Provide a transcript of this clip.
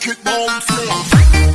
Kick it floor.